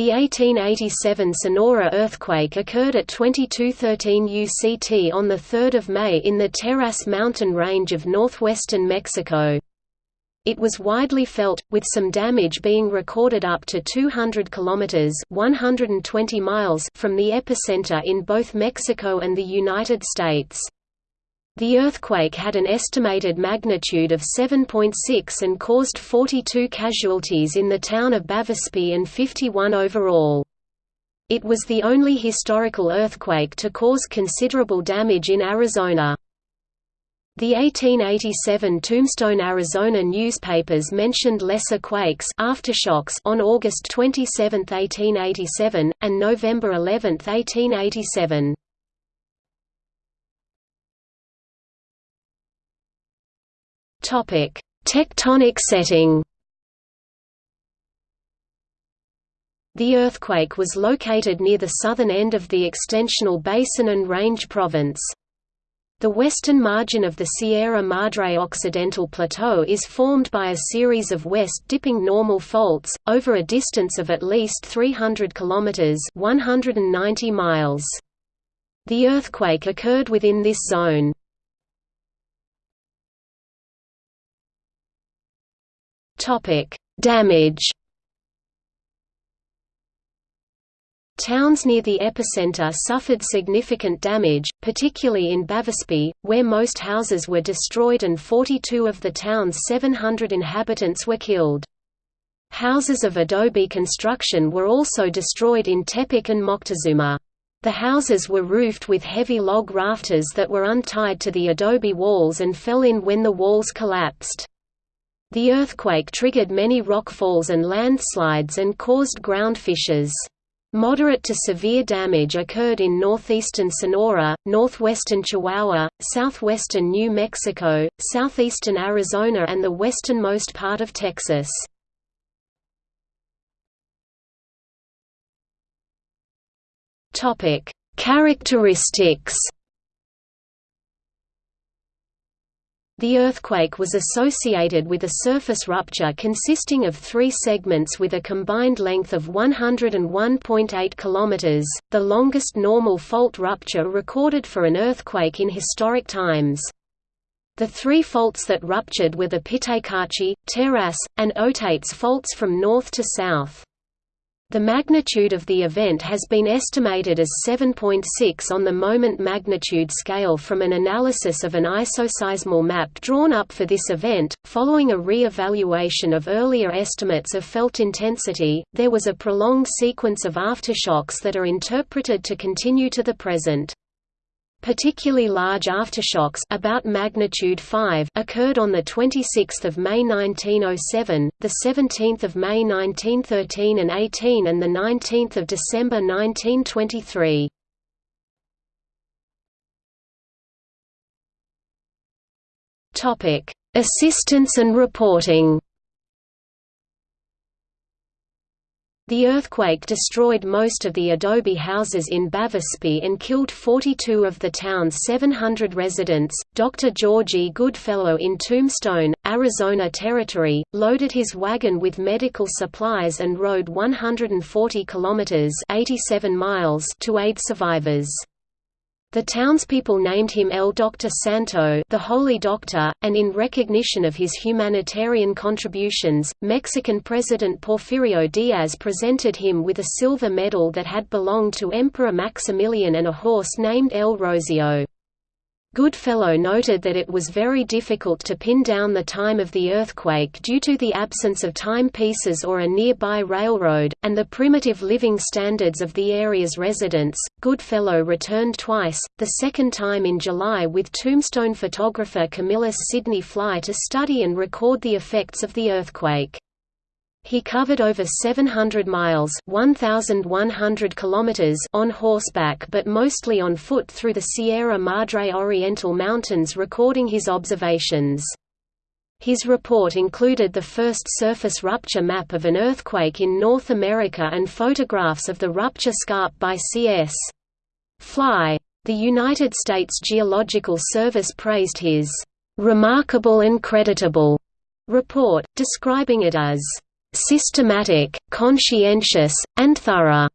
The 1887 Sonora earthquake occurred at 2213 UCT on 3 May in the Teras mountain range of northwestern Mexico. It was widely felt, with some damage being recorded up to 200 kilometers (120 miles) from the epicenter in both Mexico and the United States. The earthquake had an estimated magnitude of 7.6 and caused 42 casualties in the town of Bavispe and 51 overall. It was the only historical earthquake to cause considerable damage in Arizona. The 1887 Tombstone, Arizona newspapers mentioned lesser quakes aftershocks on August 27, 1887, and November 11, 1887. Topic: Tectonic setting. The earthquake was located near the southern end of the extensional basin and range province. The western margin of the Sierra Madre Occidental Plateau is formed by a series of west-dipping normal faults, over a distance of at least 300 kilometers (190 miles). The earthquake occurred within this zone. Topic: Damage. Towns near the epicenter suffered significant damage, particularly in Bavispe, where most houses were destroyed and 42 of the town's 700 inhabitants were killed. Houses of adobe construction were also destroyed in Tepic and Moctezuma. The houses were roofed with heavy log rafters that were untied to the adobe walls and fell in when the walls collapsed. The earthquake triggered many rock falls and landslides and caused ground fissures. Moderate to severe damage occurred in northeastern Sonora, northwestern Chihuahua, southwestern New Mexico, southeastern Arizona and the westernmost part of Texas. Characteristics The earthquake was associated with a surface rupture consisting of three segments with a combined length of 101.8 km, the longest normal fault rupture recorded for an earthquake in historic times. The three faults that ruptured were the Pitaycachi, Teras, and Otates faults from north to south. The magnitude of the event has been estimated as 7.6 on the moment magnitude scale from an analysis of an isoseismal map drawn up for this event. Following a re evaluation of earlier estimates of felt intensity, there was a prolonged sequence of aftershocks that are interpreted to continue to the present. Particularly large aftershocks about magnitude 5 occurred on the 26th of May 1907, the 17th of May 1913 and 18 and the 19th of December 1923. Topic: Assistance and reporting. The earthquake destroyed most of the adobe houses in Bavispe and killed 42 of the town's 700 residents. Dr. George E. Goodfellow in Tombstone, Arizona Territory, loaded his wagon with medical supplies and rode 140 kilometers (87 miles) to aid survivors. The townspeople named him El Doctor Santo the Holy Doctor, and in recognition of his humanitarian contributions, Mexican President Porfirio Diaz presented him with a silver medal that had belonged to Emperor Maximilian and a horse named El Rosio. Goodfellow noted that it was very difficult to pin down the time of the earthquake due to the absence of timepieces or a nearby railroad, and the primitive living standards of the area's residents. Goodfellow returned twice, the second time in July with tombstone photographer Camillus Sidney Fly to study and record the effects of the earthquake. He covered over 700 miles 1,100 kilometers on horseback but mostly on foot through the Sierra Madre Oriental Mountains recording his observations. His report included the first surface rupture map of an earthquake in North America and photographs of the rupture scarp by C.S. Fly. The United States Geological Service praised his "...remarkable and creditable." report, describing it as systematic, conscientious, and thorough.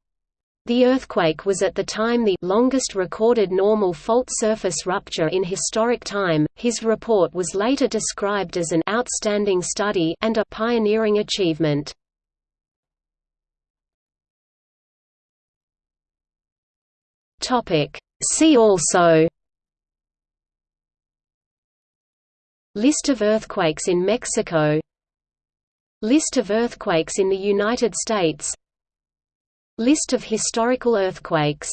The earthquake was at the time the longest recorded normal fault surface rupture in historic time. His report was later described as an outstanding study and a pioneering achievement. Topic: See also List of earthquakes in Mexico List of earthquakes in the United States. List of historical earthquakes